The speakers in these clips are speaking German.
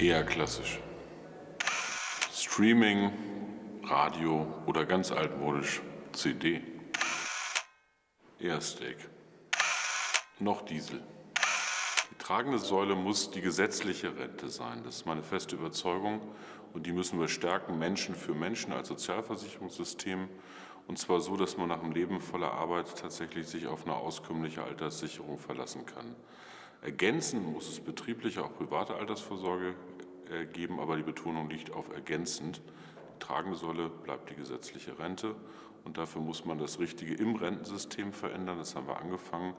Eher klassisch. Streaming, Radio oder ganz altmodisch CD. Eher Steak. Noch Diesel. Die tragende Säule muss die gesetzliche Rente sein. Das ist meine feste Überzeugung. Und die müssen wir stärken, Menschen für Menschen als Sozialversicherungssystem. Und zwar so, dass man nach dem Leben voller Arbeit tatsächlich sich auf eine auskömmliche Alterssicherung verlassen kann. Ergänzend muss es betriebliche, auch private Altersvorsorge äh, geben, aber die Betonung liegt auf ergänzend. Die tragende Säule bleibt die gesetzliche Rente und dafür muss man das Richtige im Rentensystem verändern. Das haben wir angefangen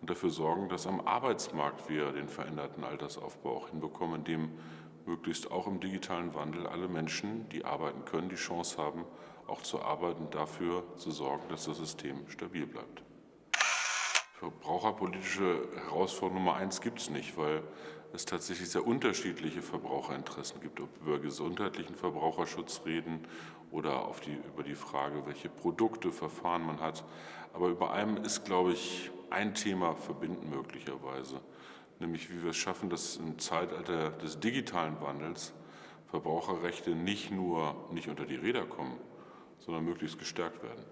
und dafür sorgen, dass am Arbeitsmarkt wir den veränderten Altersaufbau auch hinbekommen, indem möglichst auch im digitalen Wandel alle Menschen, die arbeiten können, die Chance haben, auch zu arbeiten, dafür zu sorgen, dass das System stabil bleibt. Verbraucherpolitische Herausforderung Nummer eins gibt es nicht, weil es tatsächlich sehr unterschiedliche Verbraucherinteressen gibt, ob wir über gesundheitlichen Verbraucherschutz reden oder die, über die Frage, welche Produkte, Verfahren man hat. Aber über allem ist, glaube ich, ein Thema verbinden möglicherweise, nämlich wie wir es schaffen, dass im Zeitalter des digitalen Wandels Verbraucherrechte nicht nur nicht unter die Räder kommen, sondern möglichst gestärkt werden.